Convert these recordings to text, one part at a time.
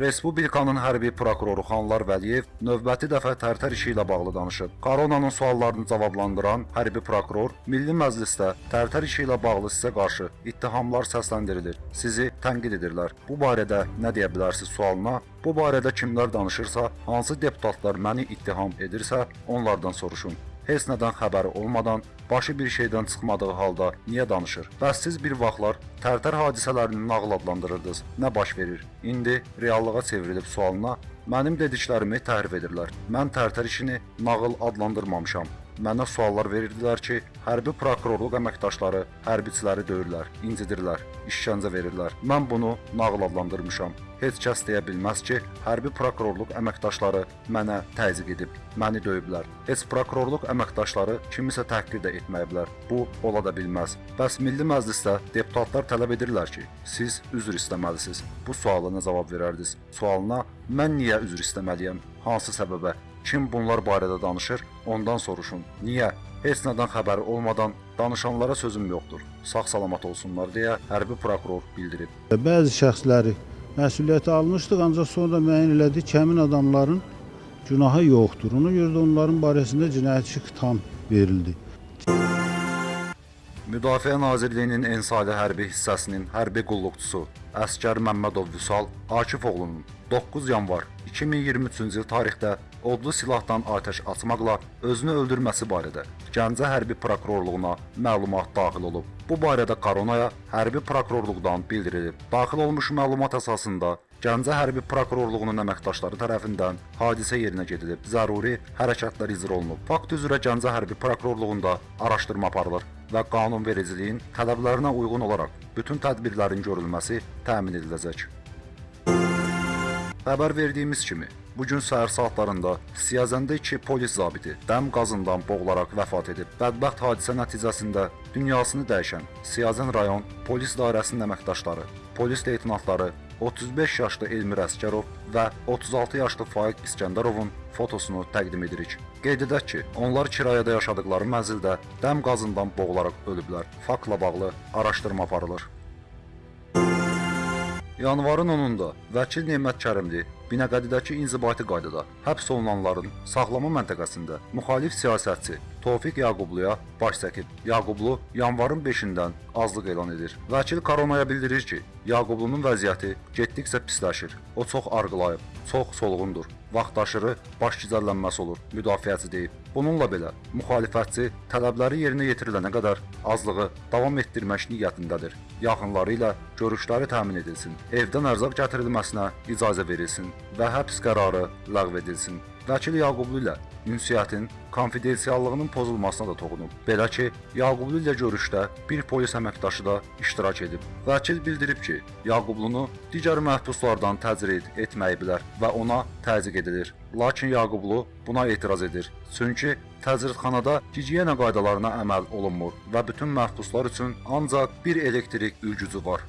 Respublikanın hərbi prokuroru Xanlar Vəliyev növbəti dəfə Tərtər işi ilə bağlı danışıb. Koronanın suallarını cavablandıran hərbi prokuror Milli Məclisdə Tərtər işi ilə bağlı sizə qarşı ittihamlar səsləndirilir. Sizi tənqid edirlər. Bu barədə nə deyə bilərsiniz sualına? Bu barədə kimlər danışırsa, hansı deputatlar məni ittiham edirsə, onlardan soruşun. Heç nədən xəbəri olmadan, başı bir şeydən çıxmadığı halda niyə danışır? Bəs siz bir vaxtlar Tərtər hadisələrini nağıl adlandırırdınız. Nə baş verir? İndi reallığa çevrilib sualına mənim dediklərimi təhrif edirlər. Mən Tərtər işini nağıl adlandırmamışam. Mənə suallar verirdilər ki, hərbi prokurorluq əməkdaşları hərbiçiləri döyürlər, incidirlər, işgəncə verirlər. Mən bunu nağıl adlandırmışam. Heç kəs deyə bilməz ki, hərbi prokurorluq əməkdaşları mənə təzyiq edib, məni döyüblər. Heç prokurorluq əməkdaşları kimisə təhqir də etməyiblər. Bu ola da bilməz. Bəs Milli Məclisdə deputatlar tələb edirlər ki, siz üzr istəməlisiniz. Bu suala nə cavab verərdiniz? Sualına mən niyə üzr istəməliyəm? Hansı səbəbə? Kim bunlar barədə danışır, ondan soruşun. Niyə? Heç nədən xəbəri olmadan danışanlara sözüm yoxdur. Sağ-salamat olsunlar deyə hərbi prokuror bildirib. Bəzi şəxsləri məsuliyyətə almışdıq, ancaq sonra müəyyən elədik ki, həmin adamların günahı yoxdur. Ona görə də onların barəsində cinayət işi xitam verildi. Müdafiə Nazirliyinin Ensali hərbi hissəsinin hərbi qulluqçusu Əskər Məmmədov Vüsal Akif oğlunun 9 yanvar 2023-cü il tarixdə odlu silahdan atəş açmaqla özünü öldürməsi barədə Gəncə hərbi prokurorluğuna məlumat daxil olub. Bu barədə Koronaya hərbi prokurorluqdan bildirilib. Daxil olmuş məlumat əsasında Gəncə hərbi prokurorluğunun əməkdaşları tərəfindən hadisə yerinə gedilib. Zəruri hərəkətlər icra olunub. Fakt üzrə Gəncə hərbi prokurorluğunda araşdırma aparılır və qanunvericiliyin tələblərinə uyğun olaraq bütün tədbirlərin görülməsi təmin ediləcək. Xəbər verdiyimiz kimi, bu gün səhər saatlarında Siyazəndə 2 polis zabiti dəm qazından boğularaq vəfat edib. Bədbəxt hadisə nəticəsində dünyasını dəyişən Siyazən rayon polis dairəsinin əməkdaşları, polis leytenantları 35 yaşlı Elmir Əskərov və 36 yaşlı Faiq İskəndərovun fotosunu təqdim edirik. Qeyd edək ki, onlar kirayədə yaşadıkları mənzildə dəm qazından boğularaq ölüblər. Faktla bağlı araşdırma aparılır. Yanvarın 10-da vəkil Nemət Kərimli Binəqədidəki inzibati qaydada həbs olunanların saxlama məntəqəsində müxalif siyasətçi Tofiq Yaqubluya baş çəkib. Yaqublu yanvarın 5-dən azlıq elan edir. Vəkil Koronaya bildirir ki, Yaqublunun vəziyyəti getdikcə pisləşir. O çox arğılayıb, çox solğundur. Vaxtaşırı baş gicəllənməsi olur, müdafiəçi deyib. Bununla belə müxalifətçi tələbləri yerinə yetirilənə qədər azlığı davam etdirmək niyyətindədir. Yaxınları ilə görüşləri təmin edilsin, evdən ərzaq gətirilməsinə icazə verilsin və həbs qərarı ləğv edilsin. Vəkil Yaqublu ilə ünsiyyətin konfidensiallığının pozulmasına da toxunub. Belə ki, Yaqublu ilə görüşdə bir polis əməkdaşı da iştirak edib. Vəkil bildirib ki, Yaqublunu digər məhbuslardan təcrid etməyiblər və ona təzyiq edilir. Lakin Yaqublu buna etiraz edir. Çünki təcridxanada gigiyena qaydalarına əməl olunmur və bütün məhbuslar üçün ancaq bir elektrik ülgücü var.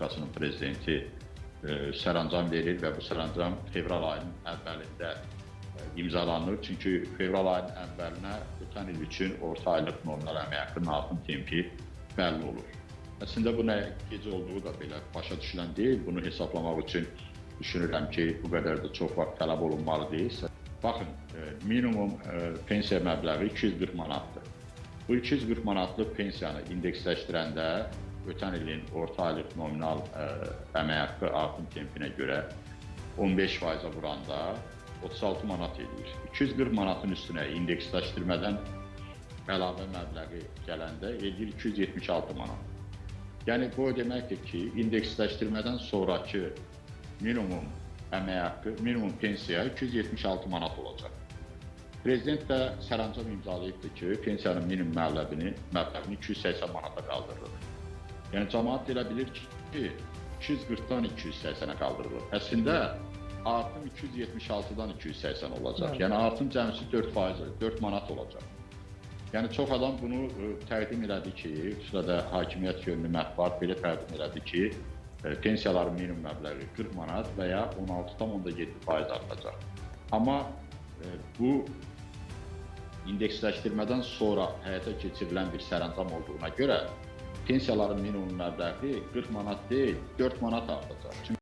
Respublikasının prezidenti sərəncam verir və bu sərəncam fevral ayının əvvəlində e, imzalanır. Çünki fevral ayının əvvəlinə ötən il üçün orta aylıq nominal əmək haqqının artım tempi bəlli olur. Əslində bu nə gecə olduğu da belə başa düşülən deyil. Bunu hesablamaq üçün düşünürəm ki, bu qədər də çox vaxt tələb olunmalı deyil. Baxın, e, minimum e, pensiya məbləği 240 manatdır. Bu 240 manatlıq pensiyanı indeksləşdirəndə ötən ilin orta aylıq nominal ə, əmək haqqı artım tempinə görə 15%-ə vuranda 36 manat edir. 240 manatın üstünə indeksləşdirmədən əlavə məbləği gələndə edir 276 manat. Yəni bu o deməkdir ki, indeksləşdirmədən sonrakı minimum əmək haqqı, minimum pensiya 276 manat olacaq. Prezident də sərəncam imzalayıbdır ki, pensiyanın minimum məbləğini, məbləğini 280 manata qaldırılır. Yəni cəmaət elə bilir ki, 240-dan 280-ə qaldırılır. Əslində artım 276-dan 280 olacaq. Yəni artım cəmsi 4%, 4 manat olacaq. Yəni çox adam bunu ə, təqdim elədi ki, xüsusilə də hakimiyyət yönlü mətbuat belə təqdim elədi ki, ə, pensiyaların minimum məbləği 40 manat və ya 16,7% artacaq. Amma ə, bu indeksləşdirmədən sonra həyata keçirilən bir sərəncam olduğuna görə pensiyaların minimum məbləği 40 manat deyil, 4 manat artacaq.